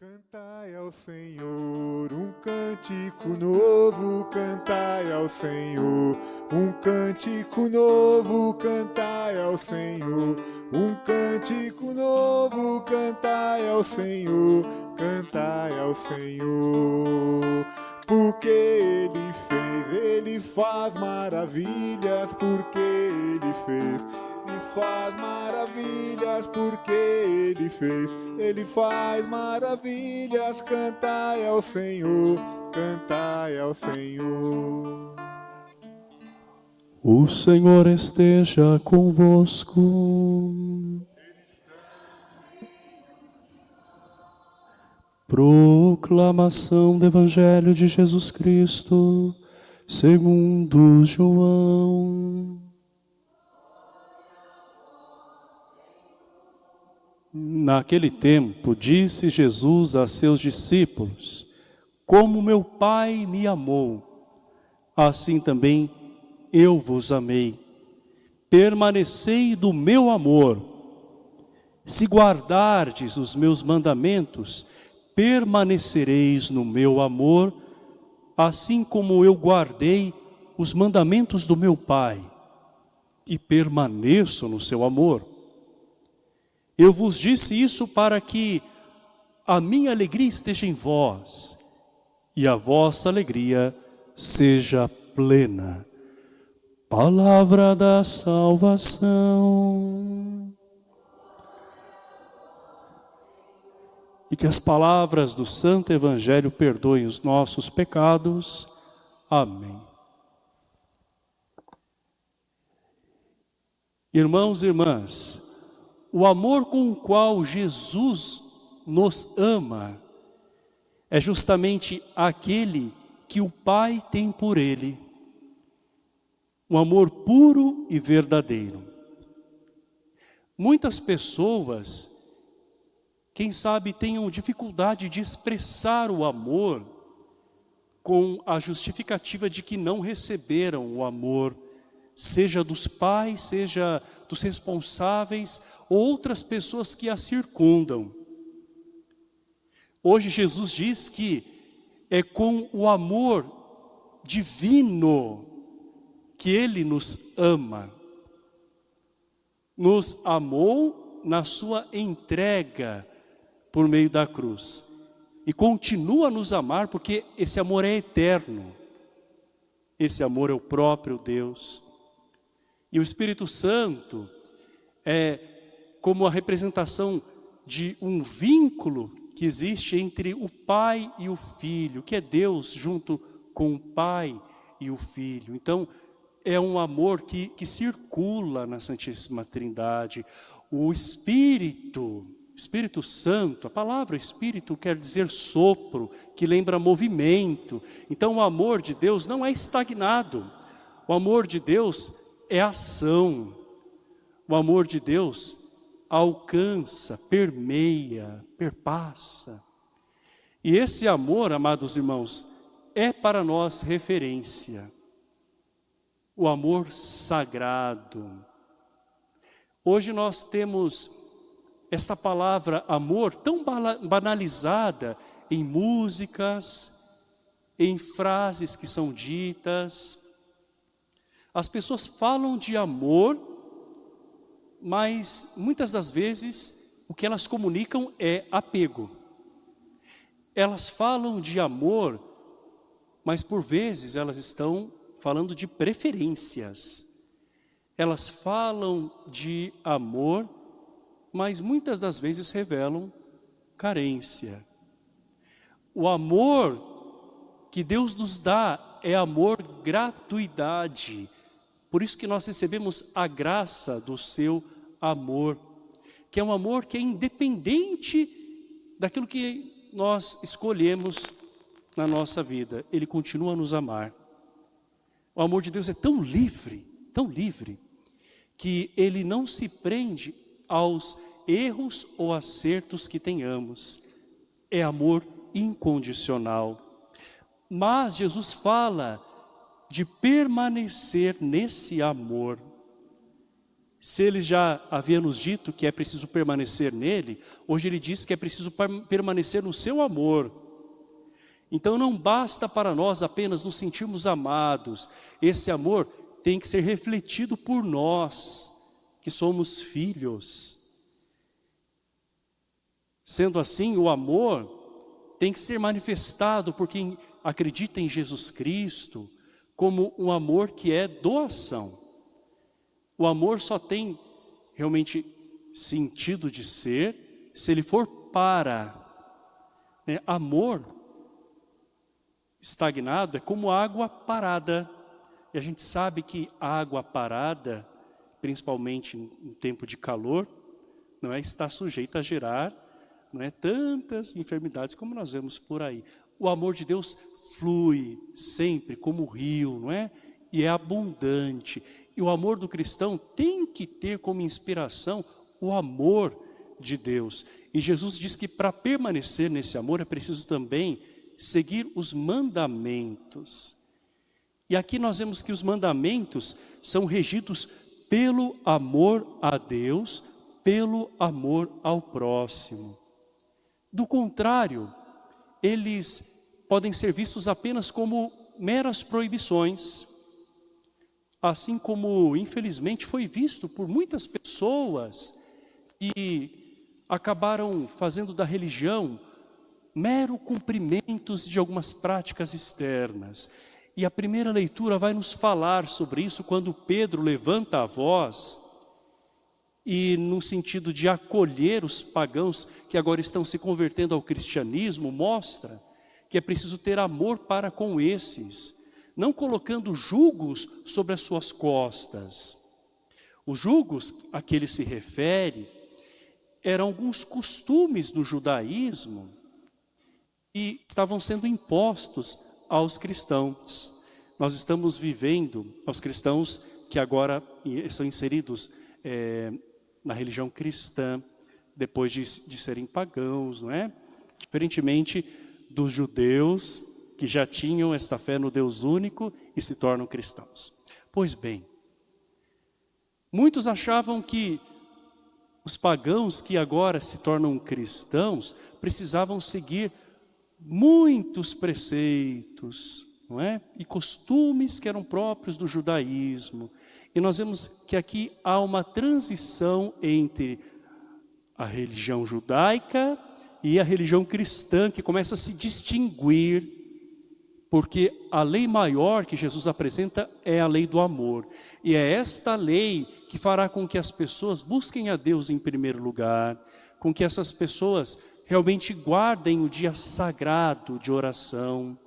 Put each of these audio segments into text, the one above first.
Cantai ao Senhor um cântico novo, cantai ao Senhor um cântico novo, cantai ao Senhor um cântico novo, cantai ao Senhor, cantai ao Senhor. Porque Ele fez, Ele faz maravilhas, porque Ele fez ele faz maravilhas porque Ele fez. Ele faz maravilhas. Cantai ao Senhor, cantai ao Senhor. O Senhor esteja convosco. Proclamação do Evangelho de Jesus Cristo, segundo João. Naquele tempo, disse Jesus a seus discípulos, Como meu Pai me amou, assim também eu vos amei. Permanecei do meu amor. Se guardardes os meus mandamentos, permanecereis no meu amor, assim como eu guardei os mandamentos do meu Pai e permaneço no seu amor. Eu vos disse isso para que a minha alegria esteja em vós e a vossa alegria seja plena. Palavra da salvação. E que as palavras do Santo Evangelho perdoem os nossos pecados. Amém. Irmãos e irmãs, o amor com o qual Jesus nos ama é justamente aquele que o Pai tem por Ele. Um amor puro e verdadeiro. Muitas pessoas, quem sabe, tenham dificuldade de expressar o amor com a justificativa de que não receberam o amor, seja dos pais, seja dos responsáveis, outras pessoas que a circundam. Hoje Jesus diz que é com o amor divino que Ele nos ama. Nos amou na sua entrega por meio da cruz. E continua a nos amar porque esse amor é eterno. Esse amor é o próprio Deus. E o Espírito Santo é como a representação de um vínculo que existe entre o pai e o filho, que é Deus junto com o pai e o filho. Então, é um amor que, que circula na Santíssima Trindade. O Espírito, Espírito Santo, a palavra Espírito quer dizer sopro, que lembra movimento. Então, o amor de Deus não é estagnado. O amor de Deus é ação. O amor de Deus alcança, permeia, perpassa. E esse amor, amados irmãos, é para nós referência. O amor sagrado. Hoje nós temos essa palavra amor tão banalizada em músicas, em frases que são ditas. As pessoas falam de amor mas muitas das vezes o que elas comunicam é apego. Elas falam de amor, mas por vezes elas estão falando de preferências. Elas falam de amor, mas muitas das vezes revelam carência. O amor que Deus nos dá é amor gratuidade, por isso que nós recebemos a graça do seu amor, que é um amor que é independente daquilo que nós escolhemos na nossa vida. Ele continua a nos amar. O amor de Deus é tão livre, tão livre, que ele não se prende aos erros ou acertos que tenhamos. É amor incondicional. Mas Jesus fala de permanecer nesse amor. Se ele já havia nos dito que é preciso permanecer nele, hoje ele diz que é preciso permanecer no seu amor. Então não basta para nós apenas nos sentirmos amados, esse amor tem que ser refletido por nós, que somos filhos. Sendo assim, o amor tem que ser manifestado por quem acredita em Jesus Cristo, como um amor que é doação. O amor só tem realmente sentido de ser se ele for para. Né? Amor estagnado é como água parada. E a gente sabe que água parada, principalmente em tempo de calor, não é, está sujeita a gerar não é, tantas enfermidades como nós vemos por aí. O amor de Deus flui sempre como rio, não é? E é abundante. E o amor do cristão tem que ter como inspiração o amor de Deus. E Jesus diz que para permanecer nesse amor é preciso também seguir os mandamentos. E aqui nós vemos que os mandamentos são regidos pelo amor a Deus, pelo amor ao próximo. Do contrário, eles podem ser vistos apenas como meras proibições, assim como infelizmente foi visto por muitas pessoas que acabaram fazendo da religião mero cumprimentos de algumas práticas externas. E a primeira leitura vai nos falar sobre isso quando Pedro levanta a voz e no sentido de acolher os pagãos que agora estão se convertendo ao cristianismo, mostra que é preciso ter amor para com esses, não colocando julgos sobre as suas costas. Os julgos a que ele se refere eram alguns costumes do judaísmo e estavam sendo impostos aos cristãos. Nós estamos vivendo, aos cristãos que agora são inseridos é, na religião cristã, depois de, de serem pagãos, não é? Diferentemente dos judeus que já tinham esta fé no Deus único e se tornam cristãos. Pois bem, muitos achavam que os pagãos que agora se tornam cristãos precisavam seguir muitos preceitos não é? e costumes que eram próprios do judaísmo. E nós vemos que aqui há uma transição entre a religião judaica e a religião cristã, que começa a se distinguir, porque a lei maior que Jesus apresenta é a lei do amor. E é esta lei que fará com que as pessoas busquem a Deus em primeiro lugar, com que essas pessoas realmente guardem o dia sagrado de oração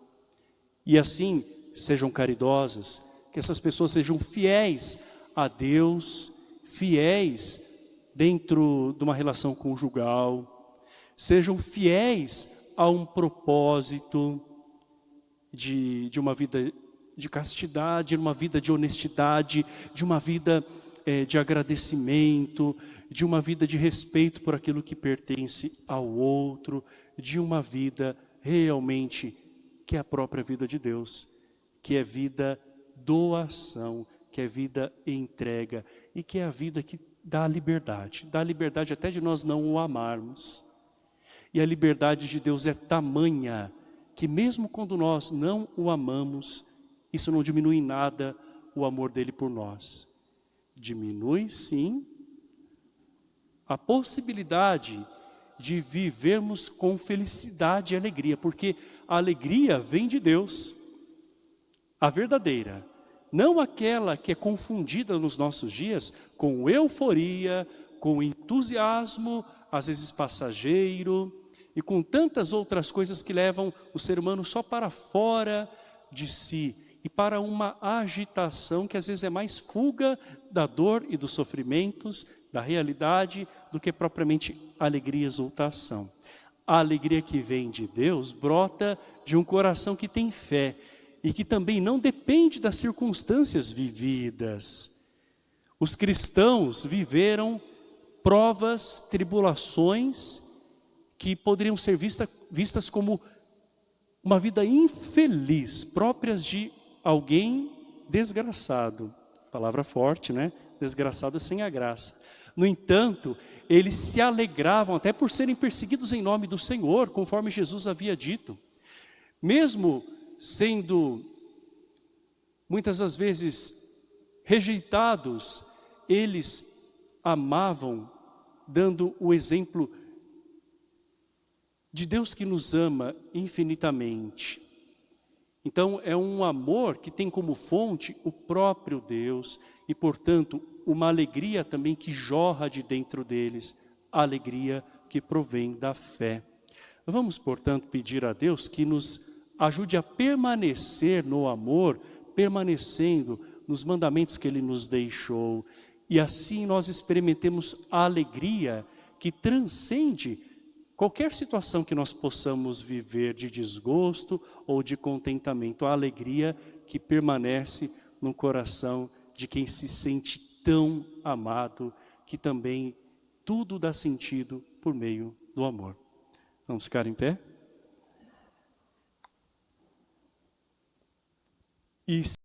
e assim sejam caridosas, que essas pessoas sejam fiéis a Deus, fiéis dentro de uma relação conjugal, sejam fiéis a um propósito de, de uma vida de castidade, de uma vida de honestidade, de uma vida é, de agradecimento, de uma vida de respeito por aquilo que pertence ao outro, de uma vida realmente que é a própria vida de Deus, que é vida doação, que é vida entrega e que é a vida que dá liberdade, dá liberdade até de nós não o amarmos. E a liberdade de Deus é tamanha que mesmo quando nós não o amamos, isso não diminui em nada o amor dele por nós. Diminui sim a possibilidade de vivermos com felicidade e alegria, porque a alegria vem de Deus, a verdadeira, não aquela que é confundida nos nossos dias com euforia, com entusiasmo, às vezes passageiro, e com tantas outras coisas que levam o ser humano só para fora de si, e para uma agitação que às vezes é mais fuga da dor e dos sofrimentos, da realidade, do que propriamente alegria e exultação. A alegria que vem de Deus brota de um coração que tem fé e que também não depende das circunstâncias vividas. Os cristãos viveram provas, tribulações que poderiam ser vista, vistas como uma vida infeliz, próprias de alguém desgraçado. Palavra forte, né? desgraçados sem a graça. No entanto, eles se alegravam até por serem perseguidos em nome do Senhor, conforme Jesus havia dito. Mesmo sendo muitas das vezes rejeitados, eles amavam, dando o exemplo de Deus que nos ama infinitamente. Então é um amor que tem como fonte o próprio Deus e portanto uma alegria também que jorra de dentro deles, a alegria que provém da fé. Vamos portanto pedir a Deus que nos ajude a permanecer no amor, permanecendo nos mandamentos que Ele nos deixou e assim nós experimentemos a alegria que transcende qualquer situação que nós possamos viver de desgosto ou de contentamento, a alegria que permanece no coração de quem se sente tão amado, que também tudo dá sentido por meio do amor. Vamos ficar em pé? E